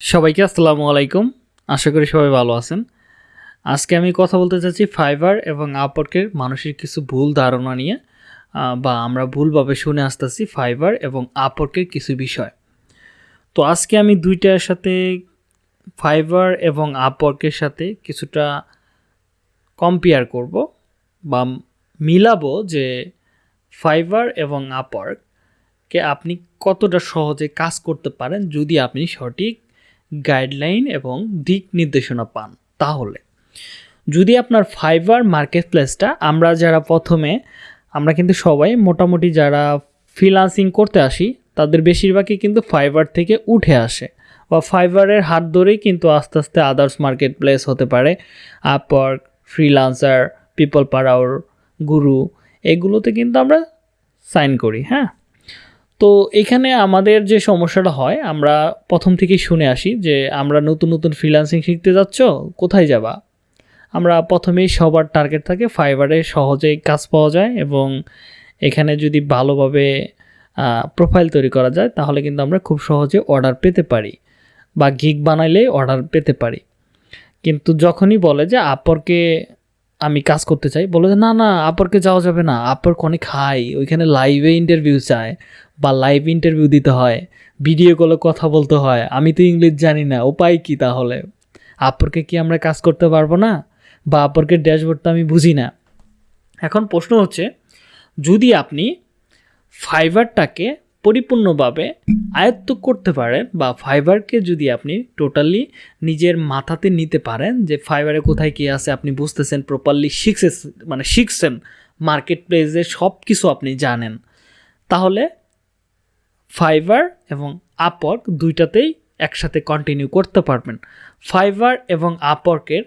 সবাইকে আসসালামু আলাইকুম। আশা করি সবাই ভালো আছেন। আজকে আমি কথা বলতে চাচ্ছি ফাইবার এবং আপওয়ার্কের মানুষের কিছু ভুল ধারণা নিয়ে বা আমরা ভুলভাবে শুনে আসতেছি ফাইবার এবং আপওয়ার্কের কিছু বিষয়। তো আজকে আমি দুইটার সাথে ফাইবার এবং আপওয়ার্কের সাথে কিছুটা কম্পেয়ার করব বা মিলাবো যে ফাইবার এবং আপওয়ার্ককে আপনি কতটা সহজে কাজ করতে পারেন যদি আপনি সঠিক গাইডলাইন এবং দিক নির্দেশনা পান। তাহলে, যদি আপনার ফাইবার মার্কেট প্লেসটা আমরা যারা প্রথমে, আমরা কিন্তু সবাই মোটামুটি যারা ফ্রিলান্সিং করতে আসি, তাদের বেশিরভাগই কিন্তু ফাইবার থেকে উঠে আসে বা ফাইবারের হাত ধরেই কিন্তু আস্তে আস্তে আদার্স মার্কেট প্লেস হতে পারে। আপওয়ার্ক ফ্রিলান্সার পিপল পাওয়ার গুরু এগুলোতে কিন্তু আমরা সাইন করি হ্যাঁ? তো এখানে আমাদের যে সমস্যাটা হয়, আমরা প্রথম থেকেই শুনে আসি যে, আমরা নতুন নতুন ফ্রিল্যান্সিং শিখতে যাচ্ছ, কোথায় যাবা? আমরা প্রথমেই সবার টার্গেট থাকে ফাইবারে সহজেই কাজ পাওয়া যায় এবং এখানে যদি ভালোভাবে প্রোফাইল তৈরি করা যায়, তাহলে কিন্তু আমরা খুব সহজে অর্ডার পেতে পারি বা গিগ বানাইলে অর্ডার পেতে পারি। কিন্তু যখনই বলে যে আপরকে আমি কাজ করতে চাই, বলে যে, না না আপরকে যাওয়া যাবে না। আপরকে অনেক হাই ওইখানে লাইভে ইন্টারভিউ চায় বা লাইভ ইন্টারভিউ দিতে হয় ভিডিও কলে কথা বলতে হয়, আমি তো ইংলিশ জানি না, উপায় কি তাহলে? আপরকে কি আমরা কাজ করতে পারব না? বা আপরকে ড্যাশবোর্ডটা আমি বুঝি না। এখন প্রশ্ন হচ্ছে, যদি আপনি ফাইবারটাকে পরিপূর্ণভাবে আয়ত্ত করতে পারেন বা ফাইবারকে যদি আপনি টোটালি নিজের মাথাতে নিতে পারেন, যে ফাইবারে কোথায় কী আছে আপনি বুঝতেছেন প্রপারলি শিখছে মানে শিখছেন মার্কেট প্লেসে সব কিছু আপনি জানেন, তাহলে ফাইবার এবং আপওয়ার্ক দুইটাতেই একসাথে কন্টিনিউ করতে পারবেন। ফাইবার এবং আপওয়ার্কের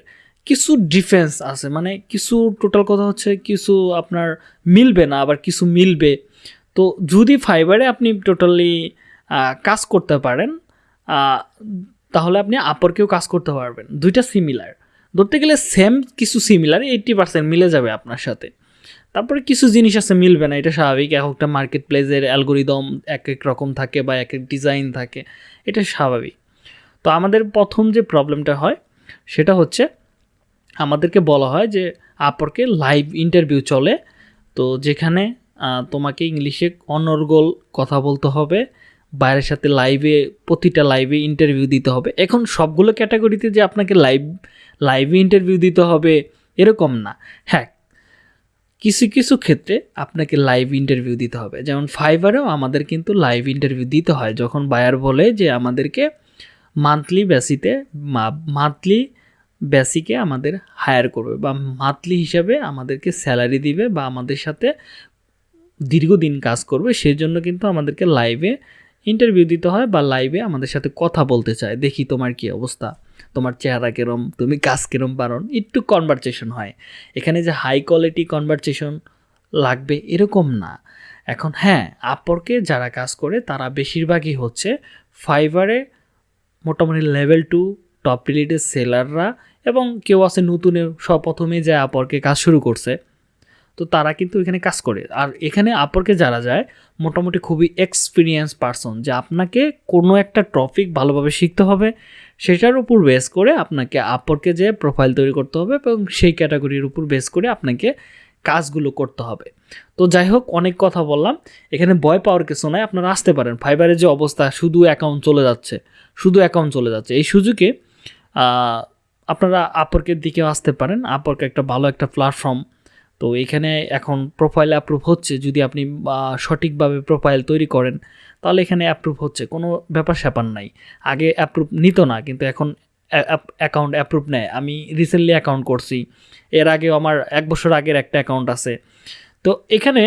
কিছু ডিফেন্স আছে মানে কিছু টোটাল কথা হচ্ছে কিছু আপনার মিলবে না, আবার কিছু মিলবে। তো যদি ফাইবারে আপনি টোটালি কাজ করতে পারেন তাহলে আপনি আপরকেও কাজ করতে পারবেন। দুইটা সিমিলার ধরতে গেলে সেম কিছু সিমিলার এইট্টি পার্সেন্ট মিলে যাবে আপনার সাথে। তারপরে কিছু জিনিস আছে, মিলবে না, এটা স্বাভাবিক। এক একটা মার্কেট প্লেসের অ্যালগোরিদম এক এক রকম থাকে বা এক এক ডিজাইন থাকে, এটা স্বাভাবিক। তো আমাদের প্রথম যে প্রবলেমটা হয়, সেটা হচ্ছে আমাদেরকে বলা হয় যে, আপরকে লাইভ ইন্টারভিউ চলে। তো যেখানে তোমাকে ইংলিশে অনর্গল কথা বলতে হবে, বাইরের সাথে লাইভে প্রতিটা লাইভে ইন্টারভিউ দিতে হবে। এখন সবগুলো ক্যাটাগরিতে যে আপনাকে লাইভ লাইভে ইন্টারভিউ দিতে হবে, এরকম না। হ্যাঁ কিছু কিছু ক্ষেত্রে আপনাকে লাইভ ইন্টারভিউ দিতে হবে। যেমন ফাইবারেও আমাদের কিন্তু লাইভ ইন্টারভিউ দিতে হয়। যখন বায়ার বলে যে আমাদেরকে মান্থলি বেসিতে মান্থলি বেসিকে আমাদের হায়ার করবে বা মান্থলি হিসাবে আমাদেরকে স্যালারি দিবে বা আমাদের সাথে দীর্ঘদিন কাজ করবে সেই জন্য কিন্তু আমাদেরকে লাইভে ইন্টারভিউ দিতে হয় বা লাইভে আমাদের সাথে কথা বলতে চায়। দেখি তোমার কি অবস্থা। তোমার চেহারা কেরম, তুমি কাজ কেরম পারন একটু কনভারসেশন হয়। এখানে যে হাই কোয়ালিটি কনভারসেশন লাগবে এরকম না। এখন হ্যাঁ আপরকে যারা কাজ করে, তারা বেশিরভাগই হচ্ছে ফাইবারে মোটামুটি লেভেল টু টপ রিলেটেড সেলাররা এবং কেউ আছে নতুনে সব প্রথমে যে আপরকে কাজ শুরু করছে, তো তারা কিন্তু এখানে কাজ করে। আর এখানে আপরকে যারা যায়, মোটামুটি খুবই এক্সপিরিয়েন্স পারসন যে আপনাকে কোনো একটা টপিক ভালোভাবে শিখতে হবে সেটার উপর বেস করে আপনাকে আপরকে যে প্রোফাইল তৈরি করতে হবে এবং সেই ক্যাটাগরির উপর বেস করে আপনাকে কাজগুলো করতে হবে। তো যাই হোক, অনেক কথা বললাম। এখানে ভয় পাওয়ার কিছু নয় আপনারা আসতে পারেন। ফাইবারের যে অবস্থা, শুধু অ্যাকাউন্ট চলে যাচ্ছে, শুধু অ্যাকাউন্ট চলে যাচ্ছে। এই সুযোগে আপনারা আপরকের দিকেও আসতে পারেন। আপরকে একটা ভালো একটা প্ল্যাটফর্ম তো এখানে এখন প্রোফাইল অ্যাপ্রুভ হচ্ছে। যদি আপনি সঠিকভাবে প্রোফাইল তৈরি করেন তাহলে এখানে অ্যাপ্রুভ হচ্ছে, কোনো ব্যাপার স্যাপার নাই। আগে অ্যাপ্রুভ নিত না, কিন্তু এখন অ্যাকাউন্ট অ্যাপ্রুভ নেয়। আমি রিসেন্টলি অ্যাকাউন্ট করছি, এর আগে আমার এক বছর আগের একটা অ্যাকাউন্ট আছে। তো এখানে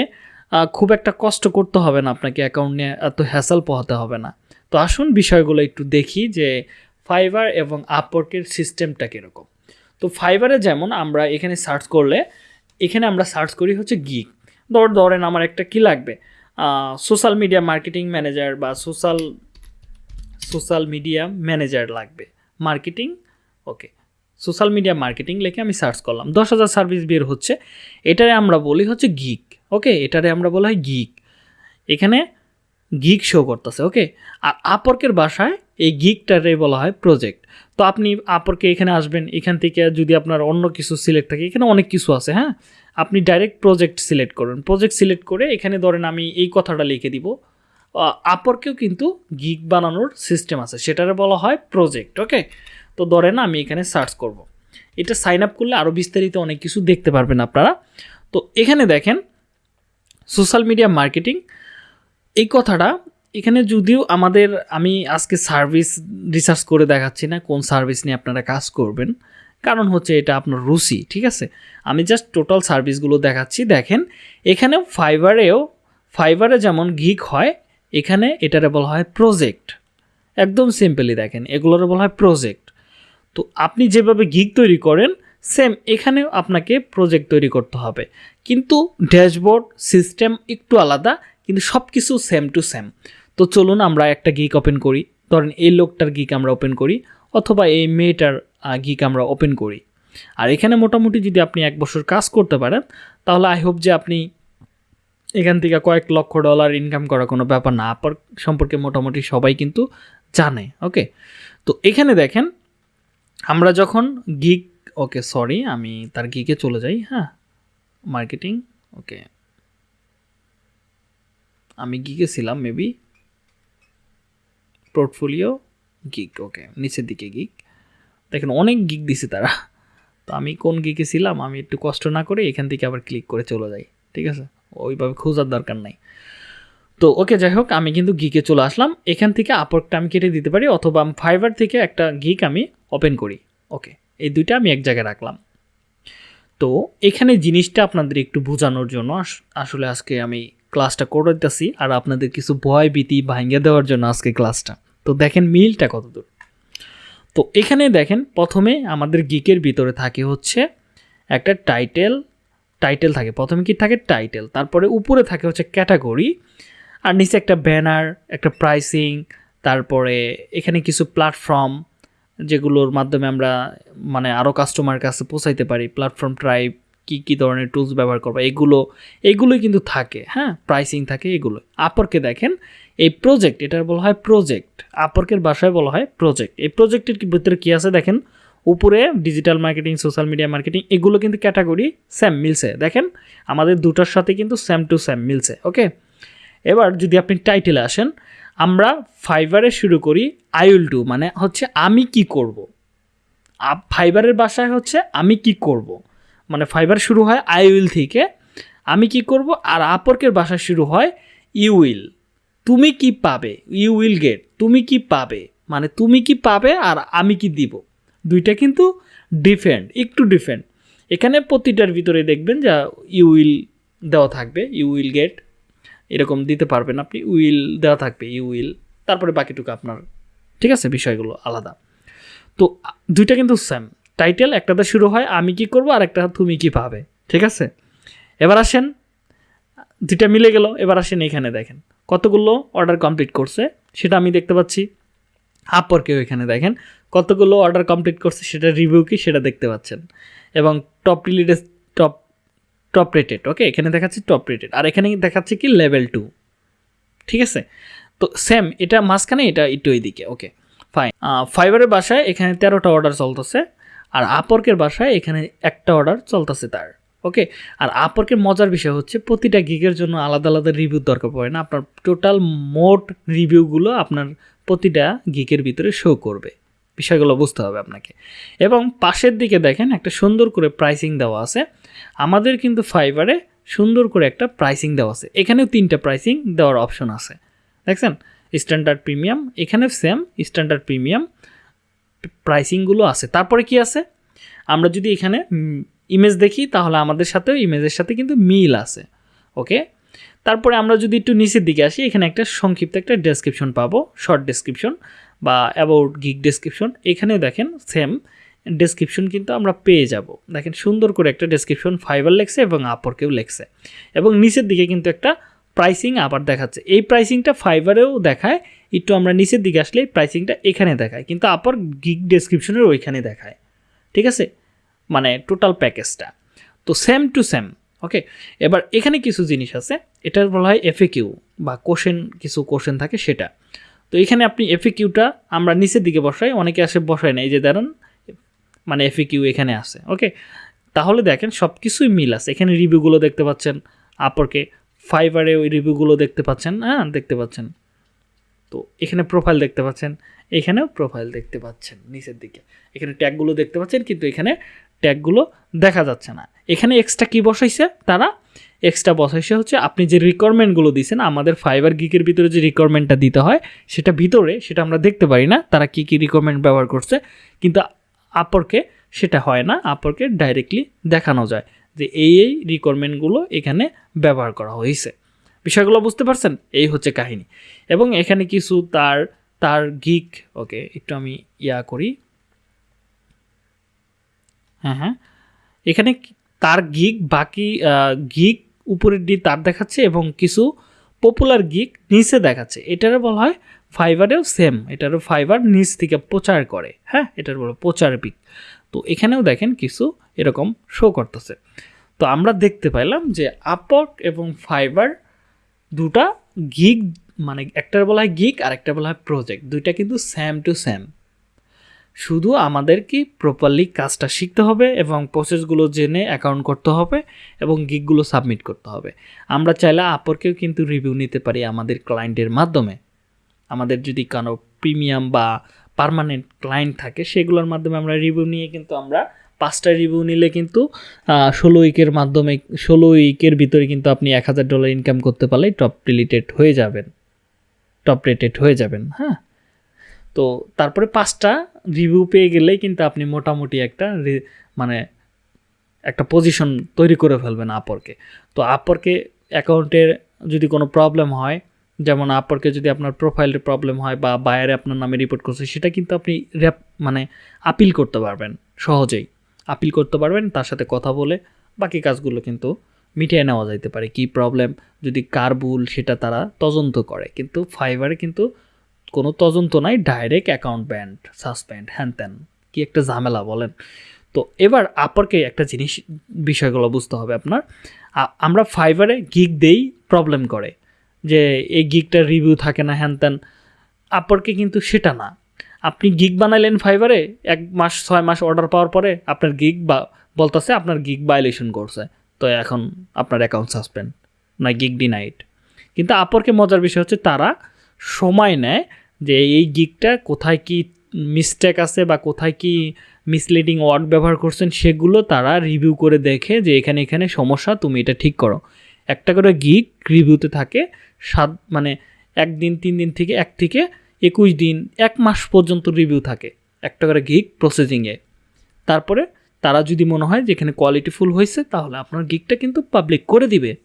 খুব একটা কষ্ট করতে হবে না আপনাকে অ্যাকাউন্ট নিয়ে, এত হ্যাসাল পোহাতে হবে না। তো আসুন বিষয়গুলো একটু দেখি যে ফাইবার এবং আপওয়ার্কের সিস্টেমটা কীরকম। তো ফাইবারে যেমন আমরা এখানে সার্চ করলে, এখানে আমরা সার্চ করি হচ্ছে গিগ ধর, ধরেন আমার একটা কি লাগবে? সোশ্যাল মিডিয়া মার্কেটিং ম্যানেজার বা সোশ্যাল সোশ্যাল মিডিয়া ম্যানেজার লাগবে। Marketing okay social media marketing লিখে আমি সার্চ করলাম। দশ হাজার সার্ভিস বের হচ্ছে। এটারে আমরা বলি হচ্ছে গিক ওকে এটারে আমরা বলা হয় গিক এখানে গিক শো করতেছে ওকে আর আপর্কের বাসায় এই গিকটারে বলা হয় প্রজেক্ট তো আপনি আপরকে এখানে আসবেন, এখান থেকে যদি আপনার অন্য কিছু সিলেক্ট থাকে, এখানে অনেক কিছু আছে হ্যাঁ? আপনি ডাইরেক্ট প্রজেক্ট সিলেক্ট করুন। প্রজেক্ট সিলেক্ট করে এখানে ধরেন আমি এই কথাটা লিখে দিব। আপরকেও কিন্তু গিক বানানোর সিস্টেম আছে, সেটারে বলা হয় প্রজেক্ট ওকে তো ধরেন আমি এখানে সার্চ করব। এটা সাইন আপ করলে আরও বিস্তারিত অনেক কিছু দেখতে পারবেন আপনারা। তো এখানে দেখেন সোশ্যাল মিডিয়া মার্কেটিং এই কথাটা এখানে যদিও আমাদের, আমি আজকে সার্ভিস রিসার্চ করে দেখাচ্ছি না কোন সার্ভিস নিয়ে আপনারা কাজ করবেন। কারণ হচ্ছে এটা আপনার রুচি, ঠিক আছে? আমি জাস্ট টোটাল সার্ভিসগুলো দেখাচ্ছি। দেখেন, এখানেও ফাইবারেও ফাইবারে যেমন গিক হয়, এখানে এটারে বলা হয় প্রজেক্ট একদম সিম্পলি দেখেন, এগুলোর বলা হয় প্রজেক্ট তো আপনি যেভাবে গিক তৈরি করেন সেম এখানেও আপনাকে প্রজেক্ট তৈরি করতে হবে। কিন্তু ড্যাশবোর্ড সিস্টেম একটু আলাদা, কিন্তু সব কিছু সেম টু সেম তো চলুন আমরা একটা গিক ওপেন করি। ধরেন এই লোকটার গিক আমরা ওপেন করি, অথবা এই মেয়েটার গিক আমরা ওপেন করি। আর এখানে মোটামুটি যদি আপনি এক বছর কাজ করতে পারেন, তাহলে আই হোপ যে আপনি এখান থেকে কয়েক লক্ষ ডলার ইনকাম করা কোনো ব্যাপার না, আপার সম্পর্কে মোটামুটি সবাই কিন্তু জানে ওকে তো এখানে দেখেন, আমরা যখন গিক ওকে সরি আমি তার গিকে চলে যাই হ্যাঁ? মার্কেটিং ওকে আমি গিকে ছিলাম মেবি পোর্টফোলিও গিক ওকে নিচের দিকে গিক দেখেন, অনেক গিক দিছে তারা। তো আমি কোন গিকে ছিলাম, আমি একটু কষ্ট না করে এখান থেকে আবার ক্লিক করে চলে যাই, ঠিক আছে? ওইভাবে খোঁজার দরকার নাই। তো ওকে যাই হোক, আমি কিন্তু গিকে চলে আসলাম। এখান থেকে আপরটা আমি কেটে দিতে পারি, অথবা আমি ফাইবার থেকে একটা গিক আমি ওপেন করি ওকে এই দুইটা আমি এক জায়গায় রাখলাম। তো, এখানে জিনিসটা আপনাদের একটু বোঝানোর জন্য আসলে আজকে আমি ক্লাসটা করে দিতেছি আর আপনাদের কিছু ভয় ভীতি ভাঙ্গে দেওয়ার জন্য আজকে ক্লাসটা। তো দেখেন মিলটা কত দূর তো এখানে দেখেন প্রথমে আমাদের গিকের ভিতরে থাকে হচ্ছে একটা টাইটেল টাইটেল থাকে। প্রথমে কি থাকে? টাইটেল তারপরে উপরে থাকে হচ্ছে ক্যাটাগরি আর নিচে একটা ব্যানার একটা প্রাইসিং তারপরে এখানে কিছু প্ল্যাটফর্ম যেগুলোর মাধ্যমে আমরা মানে আরও কাস্টমার কাছে পৌঁছাইতে পারি। প্ল্যাটফর্ম ট্রাইব কী কী ধরনের টুলস ব্যবহার করব? এগুলো, এগুলোই কিন্তু থাকে হ্যাঁ? প্রাইসিং থাকে এগুলো। আপরকে দেখেন, এই প্রজেক্ট এটার বলা হয় প্রজেক্ট আপরকের বাসায় বলা হয় প্রজেক্ট এই প্রজেক্টের ভিতরে কী আছে দেখেন? উপরে digital marketing social media marketing এগুলো কিন্তু ক্যাটাগরি স্যাম মিলছে। দেখেন, আমাদের দুটার সাথে কিন্তু স্যাম টু স্যাম মিলছে ওকে এবার যদি আপনি টাইটেলে আসেন, আমরা ফাইবারে শুরু করি আই উইল ডু মানে হচ্ছে আমি কি করব? ফাইবারের বাসায় হচ্ছে আমি কি করব? মানে ফাইবার শুরু হয় আই উইল থেকে। আমি কি করব? আর আপরকের বাসা শুরু হয় ইউ উইল তুমি কি পাবে? ইউ উইল গেট তুমি কি পাবে? মানে তুমি কি পাবে আর আমি কি দিব? দুইটা কিন্তু ডিফেন্ড একটু ডিফেন্ড এখানে প্রতিটার ভিতরে দেখবেন যা ইউ উইল দেওয়া থাকবে। ইউ উইল গেট এরকম দিতে পারবেন আপনি। উইল দেওয়া থাকবে ইউ উইল তারপরে বাকিটুকু আপনার, ঠিক আছে? বিষয়গুলো আলাদা। তো, দুইটা কিন্তু সেম টাইটেল একটাতে শুরু হয়, আমি কি করব, আর একটা তুমি কি পাবে। ঠিক আছে? এবার আসেন, দুইটা মিলে গেল, এবার আসেন এখানে দেখেন। কতগুলো অর্ডার কমপ্লিট করছে, সেটা আমি দেখতে পাচ্ছি। আপর কেউ এখানে দেখেন, কতগুলো অর্ডার কমপ্লিট করছে, সেটা রিভিউ কি, সেটা দেখতে পাচ্ছেন। এবং top related top top rated okay এখানে দেখাচ্ছে টপ রেটেড আর এখানে দেখাচ্ছে কি লেভেল টু ঠিক আছে? তো সেম এটা মাঝখানে, এটা একটু দিকে ওকে ফাইন ফাইবারের বাসায় এখানে তেরোটা অর্ডার চলতেছে। আর আপর্কের বাসায় এখানে একটা অর্ডার চলতেছে তার ওকে আর আপর্কের মজার বিষয় হচ্ছে প্রতিটা গিগের জন্য আলাদা আলাদা রিভিউ দরকার পড়ে না, আপনার টোটাল মোট রিভিউগুলো আপনার প্রতিটা গিকের ভিতরে শো করবে, বিষয়গুলো বুঝতে হবে আপনাকে। এবং পাশের দিকে দেখেন একটা সুন্দর করে প্রাইসিং দেওয়া আছে, আমাদের কিন্তু ফাইবারে সুন্দর করে একটা প্রাইসিং দেওয়া আছে, এখানেও তিনটা প্রাইসিং দেওয়ার অপশন আছে, দেখছেন? স্ট্যান্ডার্ড প্রিমিয়াম এখানে সেম স্ট্যান্ডার্ড প্রিমিয়াম প্রাইসিংগুলো আছে। তারপরে কি আছে? আমরা যদি এখানে ইমেজ দেখি, তাহলে আমাদের সাথেও ইমেজের সাথে কিন্তু মিল আছে। ওকে তারপরে আমরা যদি একটু নিচের দিকে আসি, এখানে একটা সংক্ষিপ্ত একটা ডেসক্রিপশন পাবো। শর্ট ডেসক্রিপশন বা অ্যাবাউট গিক ডেসক্রিপশন এখানে দেখেন সেম ডেসক্রিপশন কিন্তু আমরা পেয়ে যাব। দেখেন, সুন্দর করে একটা ডেসক্রিপশন ফাইবার লেখছে এবং আপরকেও লেখছে। এবং নিচের দিকে কিন্তু একটা প্রাইসিং আবার দেখাচ্ছে। এই প্রাইসিংটা ফাইবারেও দেখায়, একটু আমরা নিচের দিকে আসলে প্রাইসিংটা এখানে দেখায়, কিন্তু আপার গিক ডেসক্রিপশনের ওইখানে দেখায়। ঠিক আছে? মানে টোটাল প্যাকেজটা তো সেম টু সেম ওকে এবার এখানে কিছু জিনিস আছে, এটা বলা হয় এফএ কিউ বা কোশ্চেন কিছু কোশ্চেন থাকে সেটা। তো এখানে আপনি এফিকিউটা আমরা নিচের দিকে বসাই, অনেকে আসে বসাই না, এই যে ধরেন মানে এফিকিউ এখানে আছে ওকে তাহলে দেখেন সব কিছুই মিল আছে, এখানে রিভিউগুলো দেখতে পাচ্ছেন আপরকে ফাইবারে ওই রিভিউগুলো দেখতে পাচ্ছেন হ্যাঁ দেখতে পাচ্ছেন। তো এখানে প্রোফাইল দেখতে পাচ্ছেন, এখানেও প্রোফাইল দেখতে পাচ্ছেন, নিচের দিকে। এখানে ট্যাগগুলো দেখতে পাচ্ছেন, কিন্তু এখানে ট্যাগগুলো দেখা যাচ্ছে না। এখানে এক্সট্রা কি বসাইছে তারা? এক্সট্রা বসাইছে হচ্ছে আপনি যে রিকোয়ারমেন্টগুলো দিয়েছেন, আমাদের ফাইবার গিকের ভিতরে যে রিকোয়ারমেন্টটা দিতে হয়, সেটা ভিতরে, সেটা আমরা দেখতে পারি না, তারা কী কী রিকোয়ারমেন্ট ব্যবহার করছে, কিন্তু আপরকে সেটা হয় না আপরকে ডাইরেক্টলি দেখানো যায়। যে এই এই রিকোয়ারমেন্টগুলো এখানে ব্যবহার করা হয়েছে। বিষয়গুলো বুঝতে পারছেন? এই হচ্ছে কাহিনী। এবং এখানে কিছু তার তার গিক ওকে একটু আমি ইয়া করি। হ্যাঁ হ্যাঁ। এখানে তার গিক বাকি গিক উপরের দিয়ে তার দেখাচ্ছে এবং কিছু পপুলার গিক নিচে দেখাচ্ছে। এটারও বলা হয় ফাইবারেও সেম এটারও ফাইবার নিচ থেকে প্রচার করে। হ্যাঁ এটার বলা প্রচার পিক তো এখানেও দেখেন কিছু এরকম শো করতেছে। তো আমরা দেখতে পাইলাম যে আপক এবং ফাইবার দুটা গিগ মানে একটার বলা হয় গিগ আর একটা বলা হয় প্রজেক্ট দুইটা কিন্তু স্যাম টু স্যাম শুধু আমাদের কি প্রপারলি কাজটা শিখতে হবে এবং প্রসেসগুলো জেনে অ্যাকাউন্ট করতে হবে এবং গিকগুলো সাবমিট করতে হবে। আমরা চাইলে আপরকেও কিন্তু রিভিউ নিতে পারি আমাদের ক্লায়েন্টের মাধ্যমে। আমাদের যদি কোনো প্রিমিয়াম বা পার্মানেন্ট ক্লায়েন্ট থাকে, সেগুলোর মাধ্যমে আমরা রিভিউ নিয়ে কিন্তু আমরা পাঁচটা রিভিউ নিলে কিন্তু ষোলো উইকের মাধ্যমে, ষোলো উইকের ভিতরে কিন্তু আপনি এক হাজার ডলার ইনকাম করতে পারলে টপ রিলেটেড হয়ে যাবেন। টপ রেটেড হয়ে যাবেন হ্যাঁ। তো তারপরে পাঁচটা রিভিউ পেয়ে গেলেই কিন্তু আপনি মোটামুটি একটা মানে একটা পজিশন তৈরি করে ফেলবেন আপরকে তো আপরকে অ্যাকাউন্টের যদি কোনো প্রবলেম হয় যেমন আপরকে যদি আপনার প্রোফাইলের প্রবলেম হয় বা বায়ারে আপনার নামে রিপোর্ট করছে, সেটা কিন্তু আপনি র্যাপ মানে আপিল করতে পারবেন, সহজেই। আপিল করতে পারবেন, তার সাথে কথা বলে বাকি কাজগুলো কিন্তু মিটিয়ে নেওয়া যাইতে পারে। কি প্রবলেম যদি কার ভুল, সেটা তারা তদন্ত করে। কিন্তু ফাইবারে কিন্তু কোনো তদন্ত নাই ডাইরেক্ট অ্যাকাউন্ট ব্যান্ড সাসপেন্ড হ্যান ত্যান। কি একটা ঝামেলা, বলেন। তো এবার আপরকে একটা জিনিস, বিষয়গুলো বুঝতে হবে আপনার। আমরা ফাইবারে গিগ দেই প্রবলেম করে। যে এই গিগটার রিভিউ থাকে না, হ্যান ত্যান আপরকে কিন্তু সেটা না। আপনি গিগ বানাইলেন ফাইবারে এক মাস, ছয় মাস অর্ডার পাওয়ার পরে আপনার গিগ বা, বলতেছে আপনার গিগ ভায়োলেশন করছে। তো এখন আপনার অ্যাকাউন্ট সাসপেন্ড না গিগ ডিনাইট কিন্তু আপরকে মজার বিষয় হচ্ছে তারা সময় নেয় যে এই গিগটা কোথায় কি মিস্টেক আছে বা কোথায় কি মিসলিডিং ওয়ার্ড ব্যবহার করছেন, সেগুলো তারা রিভিউ করে দেখে যে এখানে এখানে সমস্যা, তুমি এটা ঠিক করো। একটা করে গিগ রিভিউতে থাকে, সাত মানে একদিন, তিন দিন থেকে এক থেকে একুশ দিন, এক মাস পর্যন্ত রিভিউ থাকে একটা করে গিগ প্রসেসিংয়ে। তারপরে তারা যদি মনে হয় যে এখানে কোয়ালিটিফুল হয়েছে, তাহলে আপনার গিগটা কিন্তু পাবলিক করে দিবে।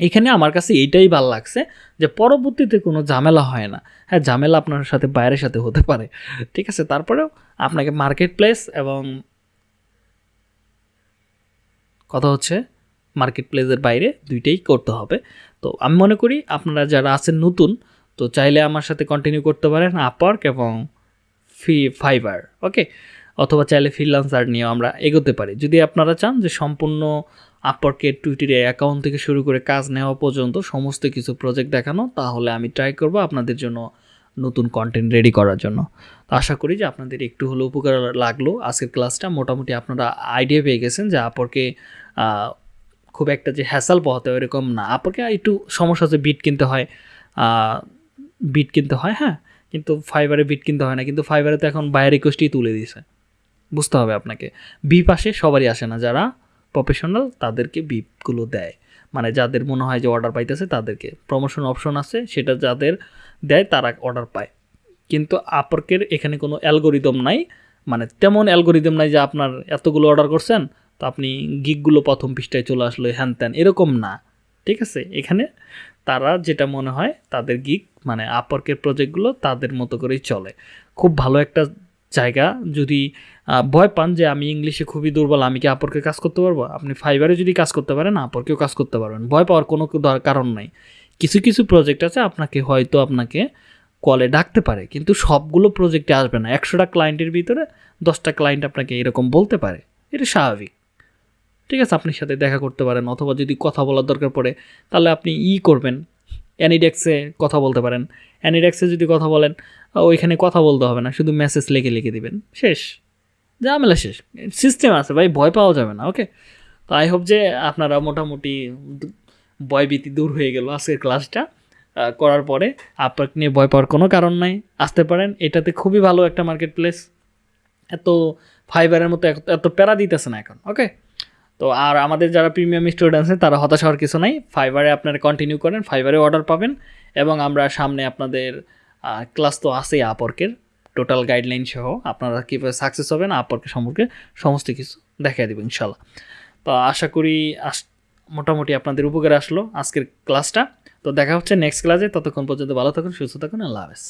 এখানে আমার কাছে এইটাই ভালো লাগছে যে পরবর্তীতে কোনো ঝামেলা হয় না। হ্যাঁ ঝামেলা আপনার সাথে, বাইরের সাথে হতে পারে। ঠিক আছে, তারপরেও আপনাকে মার্কেট প্লেস এবং কথা হচ্ছে মার্কেট প্লেসের বাইরে দুইটাই করতে হবে। তো আমি মনে করি আপনারা যারা আছেন নতুন, তো চাইলে আমার সাথে কন্টিনিউ করতে পারেন আপওয়ার্ক এবং ফি ফাইবার ওকে অথবা চাইলে ফ্রিলান্সার নিয়েও আমরা এগোতে পারি। যদি আপনারা চান যে সম্পূর্ণ আপওয়ার্কের টুইটারে অ্যাকাউন্ট থেকে শুরু করে কাজ নেওয়া পর্যন্ত সমস্ত কিছু প্রজেক্ট দেখানো, তাহলে আমি ট্রাই করব আপনাদের জন্য নতুন কন্টেন্ট রেডি করার জন্য। তো আশা করি যে আপনাদের একটু হলেও উপকার লাগল। আজকের ক্লাসটা মোটামুটি আপনারা আইডিয়া পেয়ে গেছেন যে আপরকে খুব একটা যে হ্যাসাল পোহাতে হয় এরকম না আপরকে একটু সমস্যা আছে বিট কিনতে হয়। বিট কিনতে হয় হ্যাঁ? কিন্তু ফাইবারে বিট কিনতে হয় না। কিন্তু ফাইবারে তো এখন বায়ার রিকোয়েস্টই তুলে দিয়েছে। বুঝতে হবে আপনাকে। বি পাশে সবারই আসে না। যারা প্রফেশনাল তাদেরকে বিপগুলো দেয়। মানে যাদের মনে হয় যে অর্ডার পাইতেছে, তাদেরকে। প্রমোশন অপশন আছে, সেটা যাদের দেয়, তারা অর্ডার পায়। কিন্তু আপরকের এখানে কোনো অ্যালগোরিদম নাই। মানে তেমন অ্যালগোরিদম নাই যে আপনার এতগুলো অর্ডার করছেন তো আপনি গিকগুলো প্রথম পৃষ্ঠায় চলে আসলো, হ্যান ত্যান, এরকম না। ঠিক আছে? এখানে তারা যেটা মনে হয়, তাদের গিক মানে আপরকের প্রজেক্টগুলো তাদের মতো করেই চলে। খুব ভালো একটা জায়গা। যদি ভয় পান যে আমি ইংলিশে খুবই দুর্বল, আমি কি আপরকে কাজ করতে পারব? আপনি ফাইবারে যদি কাজ করতে পারেন আপরকেও কাজ করতে পারবেন। ভয় পাওয়ার কোনো কারণ নাই। কিছু কিছু প্রজেক্ট আছে, আপনাকে হয়তো আপনাকে কলে ডাকতে পারে, কিন্তু সবগুলো প্রজেক্টে আসবে না। একশোটা ক্লায়েন্টের ভিতরে দশটা ক্লায়েন্ট আপনাকে এরকম বলতে পারে। এটা স্বাভাবিক। ঠিক আছে, আপনার সাথে দেখা করতে পারেন অথবা যদি কথা বলার দরকার পড়ে, তাহলে আপনি ই করবেন। অ্যানিডেক্সে কথা বলতে পারেন। অ্যানিডেক্সে যদি কথা বলেন ওইখানে কথা বলতে হবে না, শুধু মেসেজ লিখে লিখে দিবেন। শেষ। ঝামেলা শেষ। সিস্টেম আছে ভাই, ভয় পাওয়া যাবে না ওকে তো আই হোপ যে আপনারা মোটামুটি ভয়ভীতি দূর হয়ে গেল আজকের ক্লাসটা করার পরে আপনাকে নিয়ে ভয় পাওয়ার কোনো কারণ নাই। আসতে পারেন, এটাতে খুবই ভালো একটা মার্কেট প্লেস এত ফাইবারের মতো এত প্যারা দিতেছে না এখন ওকে তো আর আমাদের যারা প্রিমিয়াম স্টুডেন্ট আছে, তারা হতাশ হওয়ার কিছু নাই। ফাইবারে আপনারা কন্টিনিউ করেন ফাইবারে অর্ডার পাবেন এবং আমরা সামনে আপনাদের ক্লাস তো আছেই আপর্কের টোটাল গাইডলাইন সহ আপনারা কীভাবে সাকসেস হবেন আপর্কের সম্পর্কে সমস্ত কিছু দেখাই দেবো ইনশাল্লাহ তো আশা করি আস, মোটামুটি আপনাদের উপকারে আসলো আজকের ক্লাসটা তো দেখা হচ্ছে নেক্সট ক্লাসে ততক্ষণ পর্যন্ত ভালো থাকুন, সুস্থ থাকুন, আল্লাহ হাফেজ।